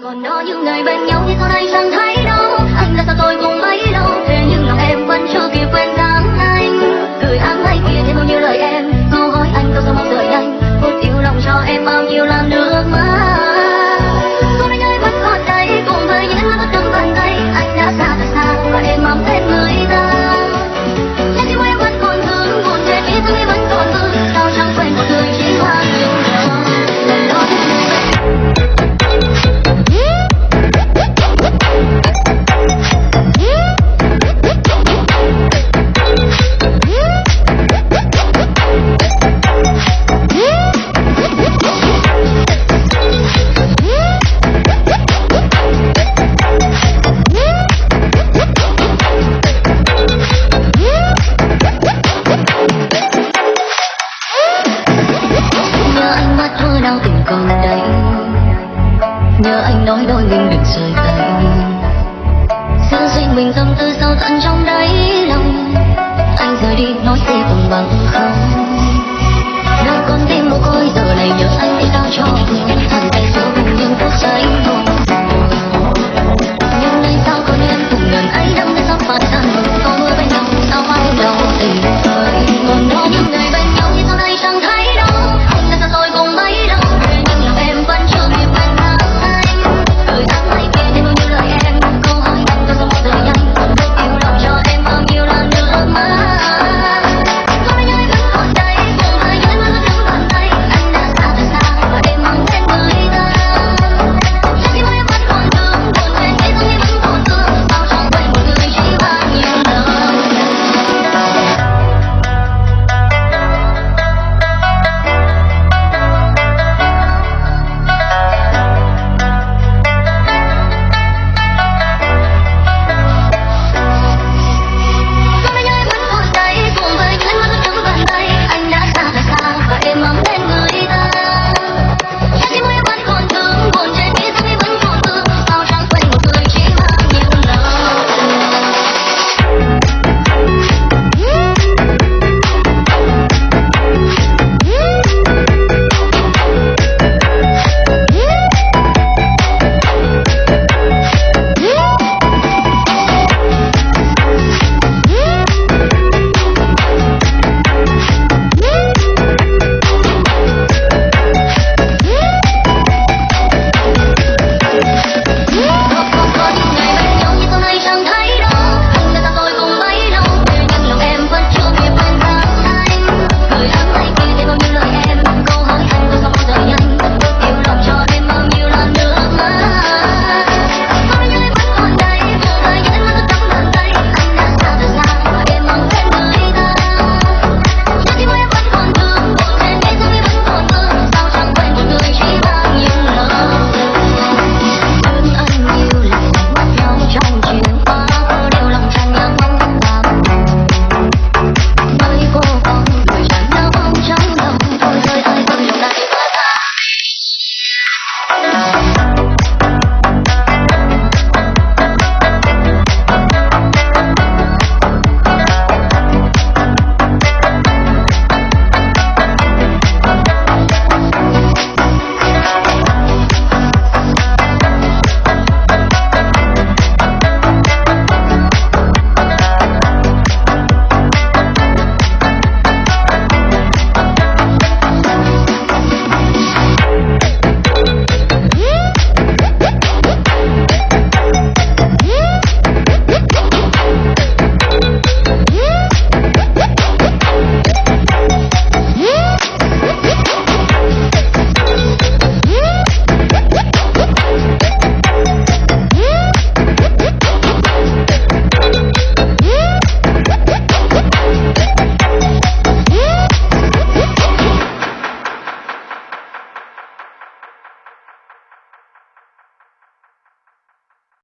còn đó những ngày bên nhau thì sau đây chẳng thấy đâu? Anh là sao tôi cũng mấy lâu? Thế nhưng lòng em vẫn chưa kịp quên ra. Nhớ anh nói đôi mình đừng rời tay. Giữ riêng mình tâm tư sâu tận trong đáy lòng. Anh rời đi, nói gì cũng bằng không.